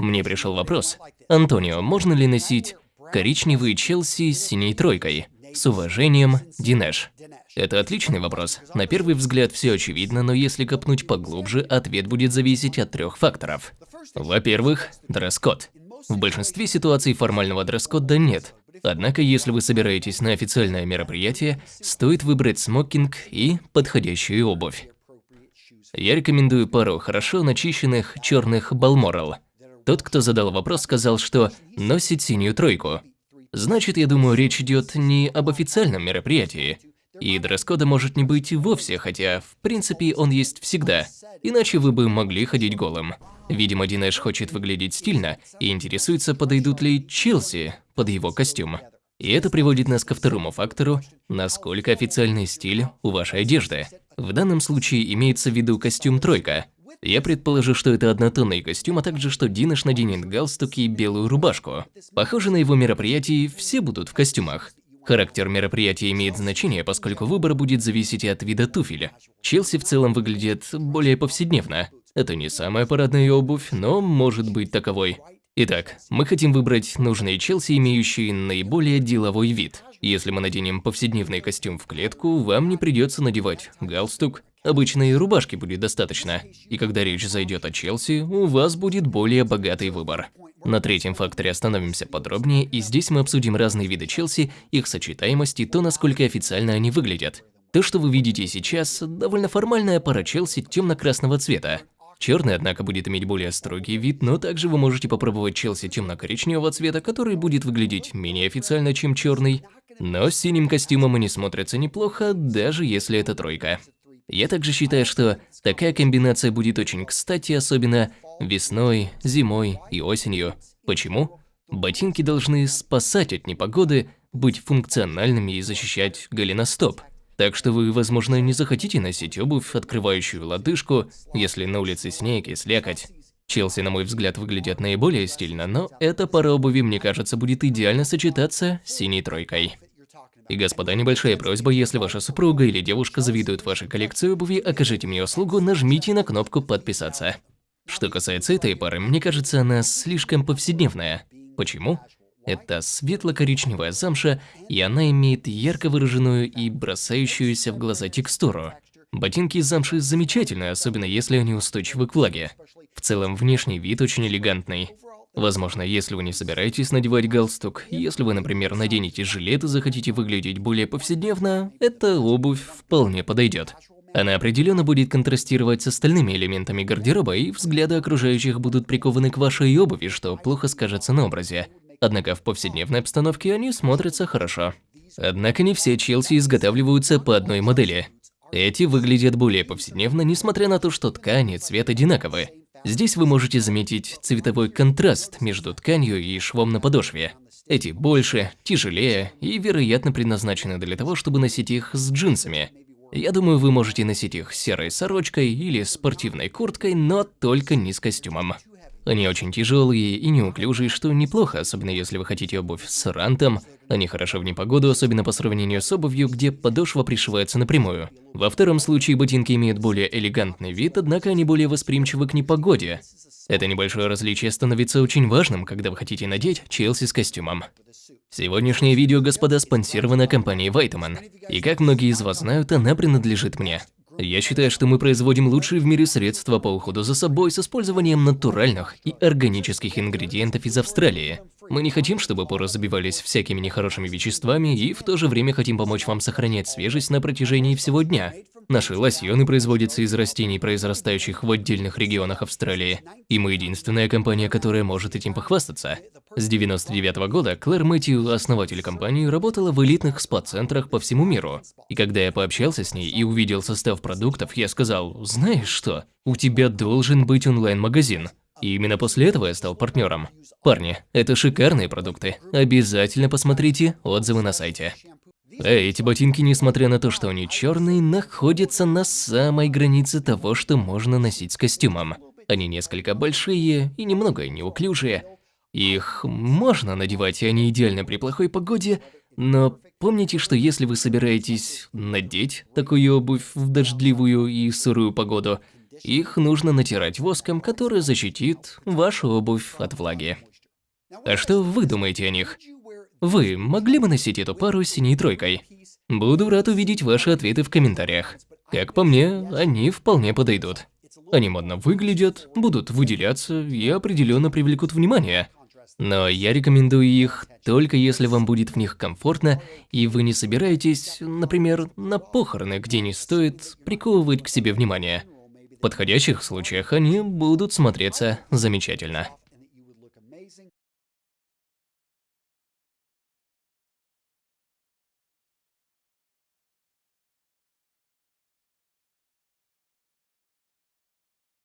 Мне пришел вопрос. Антонио, можно ли носить коричневый Челси с синей тройкой? С уважением, Динеш. Это отличный вопрос. На первый взгляд все очевидно, но если копнуть поглубже, ответ будет зависеть от трех факторов. Во-первых, дресс-код. В большинстве ситуаций формального дресс-кода нет. Однако, если вы собираетесь на официальное мероприятие, стоит выбрать смокинг и подходящую обувь. Я рекомендую пару хорошо начищенных черных Балморал. Тот, кто задал вопрос, сказал, что носит синюю тройку. Значит, я думаю, речь идет не об официальном мероприятии. И дресс-кода может не быть вовсе, хотя, в принципе, он есть всегда. Иначе вы бы могли ходить голым. Видимо, Динеш хочет выглядеть стильно и интересуется, подойдут ли Челси под его костюм. И это приводит нас ко второму фактору, насколько официальный стиль у вашей одежды. В данном случае имеется в виду костюм тройка. Я предположу, что это однотонный костюм, а также что Динаш наденет галстук и белую рубашку. Похоже, на его мероприятии все будут в костюмах. Характер мероприятия имеет значение, поскольку выбор будет зависеть от вида туфеля. Челси в целом выглядит более повседневно. Это не самая парадная обувь, но может быть таковой. Итак, мы хотим выбрать нужные Челси, имеющие наиболее деловой вид. Если мы наденем повседневный костюм в клетку, вам не придется надевать галстук. Обычной рубашки будет достаточно. И когда речь зайдет о Челси, у вас будет более богатый выбор. На третьем факторе остановимся подробнее, и здесь мы обсудим разные виды Челси, их сочетаемость и то, насколько официально они выглядят. То, что вы видите сейчас, довольно формальная пара Челси темно-красного цвета. Черный, однако, будет иметь более строгий вид, но также вы можете попробовать Челси темно-коричневого цвета, который будет выглядеть менее официально, чем черный. Но с синим костюмом они смотрятся неплохо, даже если это тройка. Я также считаю, что такая комбинация будет очень кстати, особенно весной, зимой и осенью. Почему? Ботинки должны спасать от непогоды, быть функциональными и защищать голеностоп. Так что вы, возможно, не захотите носить обувь, открывающую лодыжку, если на улице снег и слякоть. Челси, на мой взгляд, выглядят наиболее стильно, но эта пара обуви, мне кажется, будет идеально сочетаться с синей тройкой. И, господа, небольшая просьба, если ваша супруга или девушка завидуют вашей коллекции обуви, окажите мне услугу, нажмите на кнопку «Подписаться». Что касается этой пары, мне кажется, она слишком повседневная. Почему? Это светло-коричневая замша, и она имеет ярко выраженную и бросающуюся в глаза текстуру. Ботинки из замши замечательны, особенно если они устойчивы к влаге. В целом, внешний вид очень элегантный. Возможно, если вы не собираетесь надевать галстук, если вы, например, наденете жилет и захотите выглядеть более повседневно, эта обувь вполне подойдет. Она определенно будет контрастировать с остальными элементами гардероба, и взгляды окружающих будут прикованы к вашей обуви, что плохо скажется на образе. Однако в повседневной обстановке они смотрятся хорошо. Однако не все Челси изготавливаются по одной модели. Эти выглядят более повседневно, несмотря на то, что ткань и цвет одинаковы. Здесь вы можете заметить цветовой контраст между тканью и швом на подошве. Эти больше, тяжелее и, вероятно, предназначены для того, чтобы носить их с джинсами. Я думаю, вы можете носить их серой сорочкой или спортивной курткой, но только не с костюмом. Они очень тяжелые и неуклюжие, что неплохо, особенно если вы хотите обувь с рантом. Они хороши в непогоду, особенно по сравнению с обувью, где подошва пришивается напрямую. Во втором случае ботинки имеют более элегантный вид, однако они более восприимчивы к непогоде. Это небольшое различие становится очень важным, когда вы хотите надеть Челси с костюмом. Сегодняшнее видео, господа, спонсировано компанией Вайтман. И как многие из вас знают, она принадлежит мне. Я считаю, что мы производим лучшие в мире средства по уходу за собой с использованием натуральных и органических ингредиентов из Австралии. Мы не хотим, чтобы поры забивались всякими нехорошими веществами и в то же время хотим помочь вам сохранять свежесть на протяжении всего дня. Наши лосьоны производятся из растений, произрастающих в отдельных регионах Австралии, и мы единственная компания, которая может этим похвастаться. С 99 -го года Клэр Мэтью, основатель компании, работала в элитных спа-центрах по всему миру. И когда я пообщался с ней и увидел состав продуктов, я сказал, знаешь что, у тебя должен быть онлайн-магазин. И именно после этого я стал партнером. Парни, это шикарные продукты. Обязательно посмотрите отзывы на сайте. Эй, эти ботинки, несмотря на то, что они черные, находятся на самой границе того, что можно носить с костюмом. Они несколько большие и немного неуклюжие. Их можно надевать, и они идеально при плохой погоде, но помните, что если вы собираетесь надеть такую обувь в дождливую и сырую погоду, Их нужно натирать воском, который защитит вашу обувь от влаги. А что вы думаете о них? Вы могли бы носить эту пару синей тройкой? Буду рад увидеть ваши ответы в комментариях. Как по мне, они вполне подойдут. Они модно выглядят, будут выделяться и определенно привлекут внимание. Но я рекомендую их только если вам будет в них комфортно, и вы не собираетесь, например, на похороны, где не стоит приковывать к себе внимание. В подходящих случаях они будут смотреться замечательно.